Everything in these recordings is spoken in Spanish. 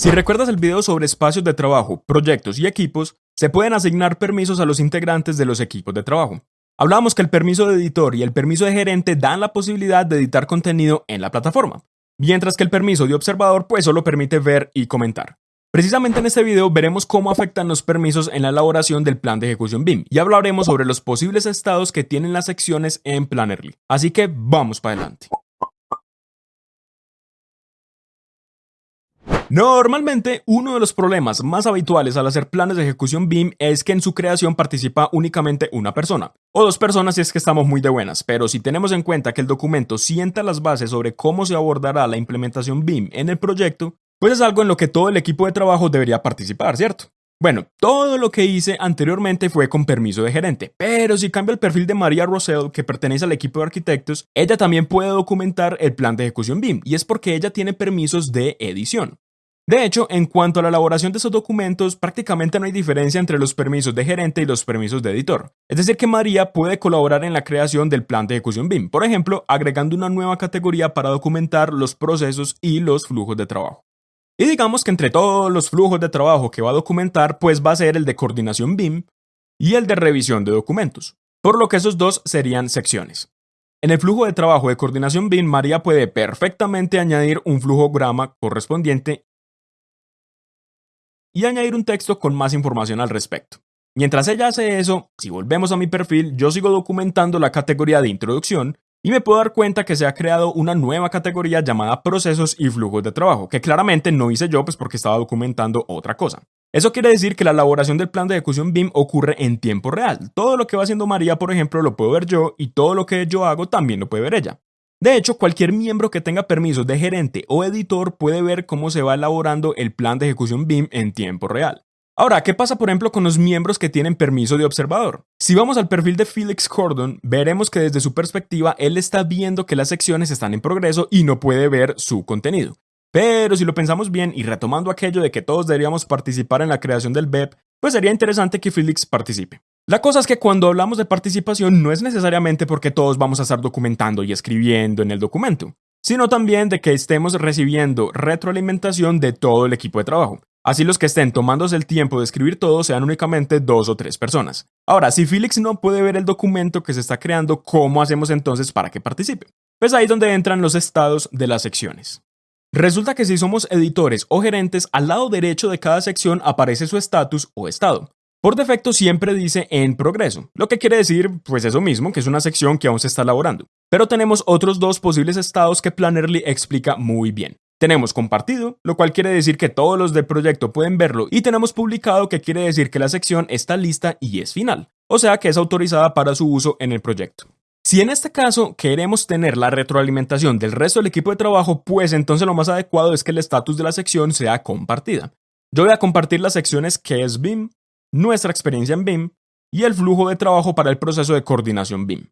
Si recuerdas el video sobre espacios de trabajo, proyectos y equipos, se pueden asignar permisos a los integrantes de los equipos de trabajo. Hablamos que el permiso de editor y el permiso de gerente dan la posibilidad de editar contenido en la plataforma, mientras que el permiso de observador pues solo permite ver y comentar. Precisamente en este video veremos cómo afectan los permisos en la elaboración del plan de ejecución BIM y hablaremos sobre los posibles estados que tienen las secciones en Plannerly. Así que vamos para adelante. Normalmente, uno de los problemas más habituales al hacer planes de ejecución BIM es que en su creación participa únicamente una persona, o dos personas si es que estamos muy de buenas, pero si tenemos en cuenta que el documento sienta las bases sobre cómo se abordará la implementación BIM en el proyecto, pues es algo en lo que todo el equipo de trabajo debería participar, ¿cierto? Bueno, todo lo que hice anteriormente fue con permiso de gerente, pero si cambio el perfil de María Rosell, que pertenece al equipo de arquitectos, ella también puede documentar el plan de ejecución BIM, y es porque ella tiene permisos de edición. De hecho, en cuanto a la elaboración de esos documentos, prácticamente no hay diferencia entre los permisos de gerente y los permisos de editor. Es decir, que María puede colaborar en la creación del plan de ejecución BIM, por ejemplo, agregando una nueva categoría para documentar los procesos y los flujos de trabajo. Y digamos que entre todos los flujos de trabajo que va a documentar, pues va a ser el de coordinación BIM y el de revisión de documentos, por lo que esos dos serían secciones. En el flujo de trabajo de coordinación BIM, María puede perfectamente añadir un flujograma correspondiente y añadir un texto con más información al respecto. Mientras ella hace eso, si volvemos a mi perfil, yo sigo documentando la categoría de introducción y me puedo dar cuenta que se ha creado una nueva categoría llamada procesos y flujos de trabajo, que claramente no hice yo pues porque estaba documentando otra cosa. Eso quiere decir que la elaboración del plan de ejecución BIM ocurre en tiempo real. Todo lo que va haciendo María, por ejemplo, lo puedo ver yo y todo lo que yo hago también lo puede ver ella. De hecho, cualquier miembro que tenga permisos de gerente o editor puede ver cómo se va elaborando el plan de ejecución BIM en tiempo real. Ahora, ¿qué pasa por ejemplo con los miembros que tienen permiso de observador? Si vamos al perfil de Felix Cordon, veremos que desde su perspectiva él está viendo que las secciones están en progreso y no puede ver su contenido. Pero si lo pensamos bien y retomando aquello de que todos deberíamos participar en la creación del BEP, pues sería interesante que Felix participe. La cosa es que cuando hablamos de participación no es necesariamente porque todos vamos a estar documentando y escribiendo en el documento, sino también de que estemos recibiendo retroalimentación de todo el equipo de trabajo. Así los que estén tomándose el tiempo de escribir todo sean únicamente dos o tres personas. Ahora, si Felix no puede ver el documento que se está creando, ¿cómo hacemos entonces para que participe? Pues ahí es donde entran los estados de las secciones. Resulta que si somos editores o gerentes, al lado derecho de cada sección aparece su estatus o estado. Por defecto siempre dice en progreso, lo que quiere decir pues eso mismo, que es una sección que aún se está elaborando. Pero tenemos otros dos posibles estados que Plannerly explica muy bien. Tenemos compartido, lo cual quiere decir que todos los del proyecto pueden verlo, y tenemos publicado, que quiere decir que la sección está lista y es final, o sea que es autorizada para su uso en el proyecto. Si en este caso queremos tener la retroalimentación del resto del equipo de trabajo, pues entonces lo más adecuado es que el estatus de la sección sea compartida. Yo voy a compartir las secciones que es BIM, nuestra experiencia en BIM y el flujo de trabajo para el proceso de coordinación BIM.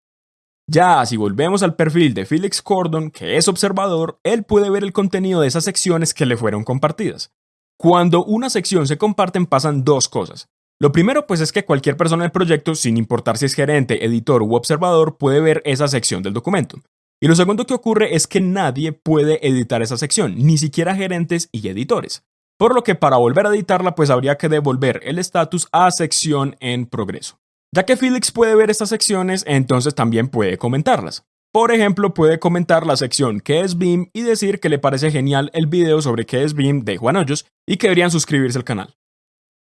Ya, si volvemos al perfil de Felix Cordon, que es observador, él puede ver el contenido de esas secciones que le fueron compartidas. Cuando una sección se comparten pasan dos cosas. Lo primero pues es que cualquier persona del proyecto, sin importar si es gerente, editor u observador, puede ver esa sección del documento. Y lo segundo que ocurre es que nadie puede editar esa sección, ni siquiera gerentes y editores por lo que para volver a editarla pues habría que devolver el estatus a sección en progreso. Ya que Felix puede ver estas secciones, entonces también puede comentarlas. Por ejemplo, puede comentar la sección ¿Qué es BIM? y decir que le parece genial el video sobre qué es BIM de Juan Hoyos y que deberían suscribirse al canal.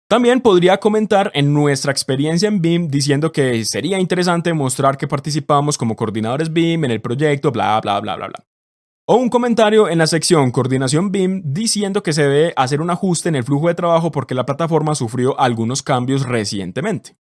También podría comentar en nuestra experiencia en BIM diciendo que sería interesante mostrar que participamos como coordinadores BIM en el proyecto, bla, bla, bla, bla, bla. O un comentario en la sección Coordinación BIM diciendo que se debe hacer un ajuste en el flujo de trabajo porque la plataforma sufrió algunos cambios recientemente.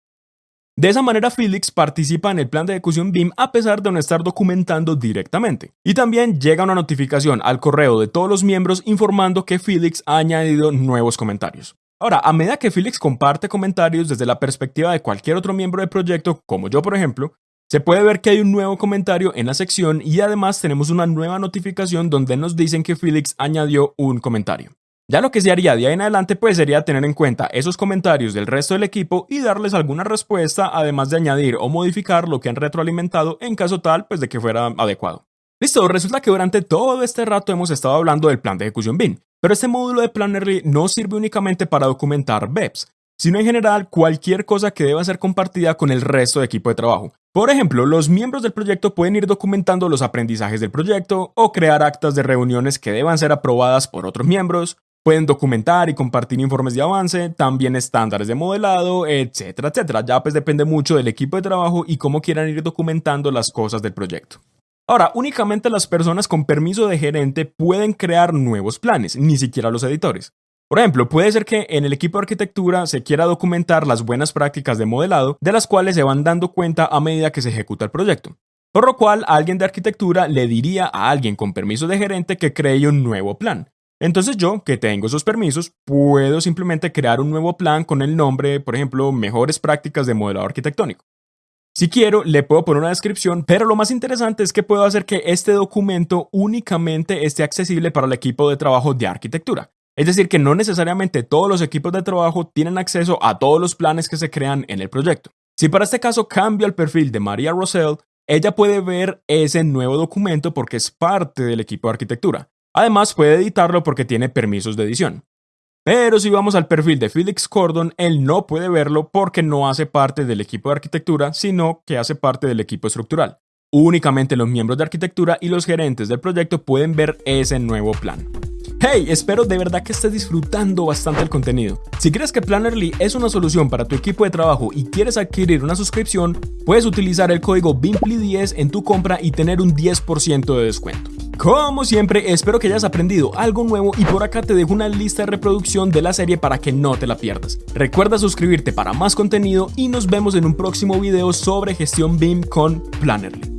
De esa manera, Felix participa en el plan de ejecución BIM a pesar de no estar documentando directamente. Y también llega una notificación al correo de todos los miembros informando que Felix ha añadido nuevos comentarios. Ahora, a medida que Felix comparte comentarios desde la perspectiva de cualquier otro miembro del proyecto, como yo por ejemplo, se puede ver que hay un nuevo comentario en la sección y además tenemos una nueva notificación donde nos dicen que Felix añadió un comentario. Ya lo que se haría de ahí en adelante pues sería tener en cuenta esos comentarios del resto del equipo y darles alguna respuesta además de añadir o modificar lo que han retroalimentado en caso tal pues de que fuera adecuado. Listo, resulta que durante todo este rato hemos estado hablando del plan de ejecución BIM, pero este módulo de Plannerly no sirve únicamente para documentar BEPS, sino en general cualquier cosa que deba ser compartida con el resto de equipo de trabajo. Por ejemplo, los miembros del proyecto pueden ir documentando los aprendizajes del proyecto o crear actas de reuniones que deban ser aprobadas por otros miembros, pueden documentar y compartir informes de avance, también estándares de modelado, etcétera, etcétera. Ya pues depende mucho del equipo de trabajo y cómo quieran ir documentando las cosas del proyecto. Ahora, únicamente las personas con permiso de gerente pueden crear nuevos planes, ni siquiera los editores. Por ejemplo, puede ser que en el equipo de arquitectura se quiera documentar las buenas prácticas de modelado, de las cuales se van dando cuenta a medida que se ejecuta el proyecto. Por lo cual, alguien de arquitectura le diría a alguien con permiso de gerente que cree un nuevo plan. Entonces yo, que tengo esos permisos, puedo simplemente crear un nuevo plan con el nombre, por ejemplo, mejores prácticas de modelado arquitectónico. Si quiero, le puedo poner una descripción, pero lo más interesante es que puedo hacer que este documento únicamente esté accesible para el equipo de trabajo de arquitectura. Es decir, que no necesariamente todos los equipos de trabajo tienen acceso a todos los planes que se crean en el proyecto. Si para este caso cambio el perfil de María Rosell, ella puede ver ese nuevo documento porque es parte del equipo de arquitectura. Además, puede editarlo porque tiene permisos de edición. Pero si vamos al perfil de Felix Cordon, él no puede verlo porque no hace parte del equipo de arquitectura, sino que hace parte del equipo estructural. Únicamente los miembros de arquitectura y los gerentes del proyecto pueden ver ese nuevo plan. Hey, espero de verdad que estés disfrutando bastante el contenido. Si crees que Plannerly es una solución para tu equipo de trabajo y quieres adquirir una suscripción, puedes utilizar el código BIMPLY10 en tu compra y tener un 10% de descuento. Como siempre, espero que hayas aprendido algo nuevo y por acá te dejo una lista de reproducción de la serie para que no te la pierdas. Recuerda suscribirte para más contenido y nos vemos en un próximo video sobre gestión BIM con Plannerly.